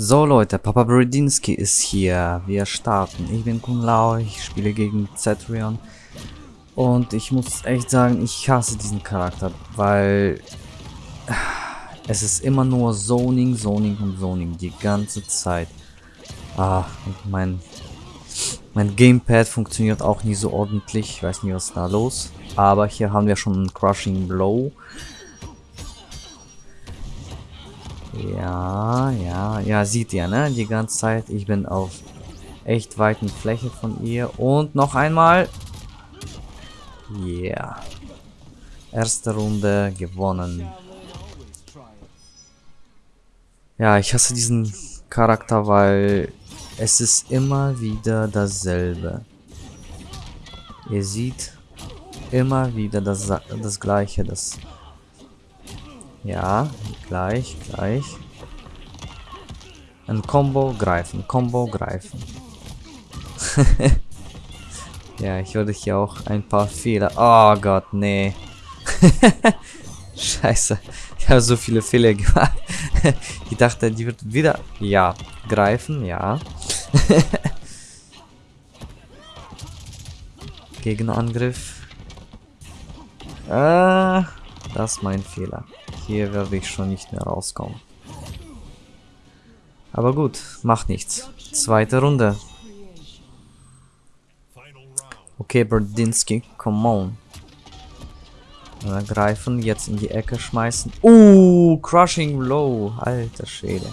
So Leute, Papa Brodinski ist hier. Wir starten. Ich bin Kun Lao, ich spiele gegen Zetrion. Und ich muss echt sagen, ich hasse diesen Charakter, weil es ist immer nur Zoning, Zoning und Zoning die ganze Zeit. Ah, mein, mein Gamepad funktioniert auch nie so ordentlich. Ich weiß nicht, was da los. Aber hier haben wir schon einen Crushing Blow. Ja, ja, ja, sieht ihr, ne? Die ganze Zeit. Ich bin auf echt weiten Fläche von ihr. Und noch einmal. Yeah. Erste Runde gewonnen. Ja, ich hasse diesen Charakter, weil es ist immer wieder dasselbe. Ihr seht immer wieder das, das gleiche, das ja, gleich, gleich. Ein Combo greifen, Combo greifen. ja, ich würde hier auch ein paar Fehler. Oh Gott, nee. Scheiße. Ich habe so viele Fehler gemacht. ich dachte, die wird wieder. Ja, greifen, ja. Gegenangriff. Ah, das ist mein Fehler. Hier werde ich schon nicht mehr rauskommen. Aber gut, macht nichts. Zweite Runde. Okay, Berdinsky, come on. Äh, greifen, jetzt in die Ecke schmeißen. Uh, Crushing Low. Alter Schäde.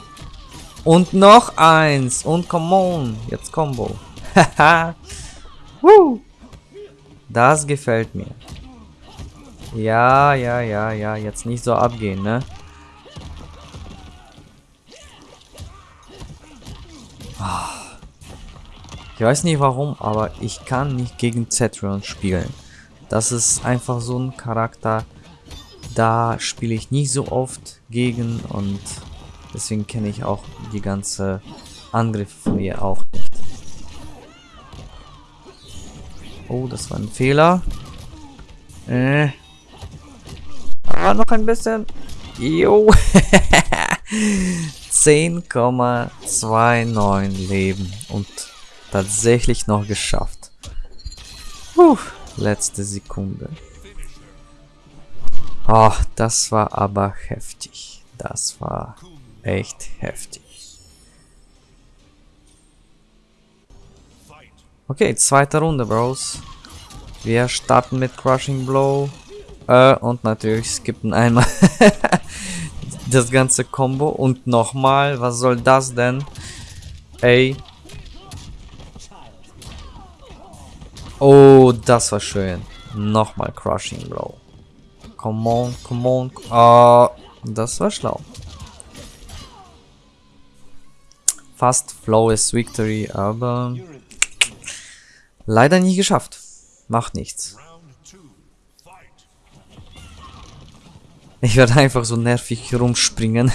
Und noch eins. Und come on. Jetzt Combo. Haha. das gefällt mir. Ja, ja, ja, ja. Jetzt nicht so abgehen, ne? Ich weiß nicht warum, aber ich kann nicht gegen Zetron spielen. Das ist einfach so ein Charakter, da spiele ich nicht so oft gegen und deswegen kenne ich auch die ganze Angriffe von ihr auch nicht. Oh, das war ein Fehler. Äh, Ah, noch ein bisschen. Jo. 10,29 Leben. Und tatsächlich noch geschafft. Puh, letzte Sekunde. Oh, das war aber heftig. Das war echt heftig. Okay, zweite Runde, Bros. Wir starten mit Crushing Blow. Äh, und natürlich skippen einmal das ganze Combo. Und nochmal, was soll das denn? Ey. Oh, das war schön. Nochmal Crushing Blow. Come on, come on. Oh, das war schlau. Fast Flawless Victory, aber leider nie geschafft. Macht nichts. Ich werde einfach so nervig rumspringen.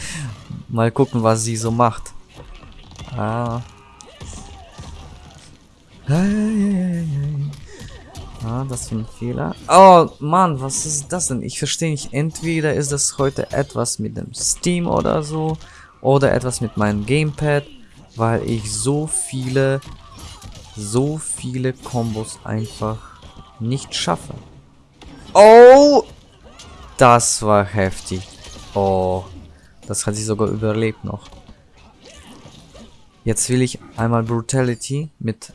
Mal gucken, was sie so macht. Ah. Ah, das ist ein Fehler. Oh, Mann, was ist das denn? Ich verstehe nicht. Entweder ist das heute etwas mit dem Steam oder so. Oder etwas mit meinem Gamepad. Weil ich so viele, so viele Kombos einfach nicht schaffe. Oh! Das war heftig. Oh, das hat sie sogar überlebt noch. Jetzt will ich einmal Brutality mit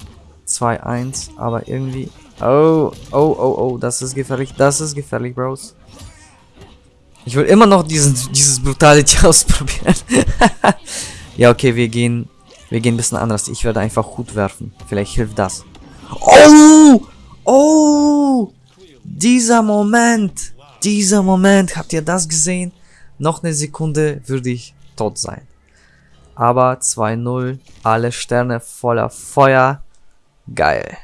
2-1, aber irgendwie... Oh, oh, oh, oh, das ist gefährlich, das ist gefährlich, Bros. Ich will immer noch diesen, dieses Brutality ausprobieren. ja, okay, wir gehen, wir gehen ein bisschen anders. Ich werde einfach Hut werfen. Vielleicht hilft das. Oh! Oh! Dieser Moment! Dieser Moment, habt ihr das gesehen? Noch eine Sekunde würde ich tot sein. Aber 2-0, alle Sterne voller Feuer. Geil.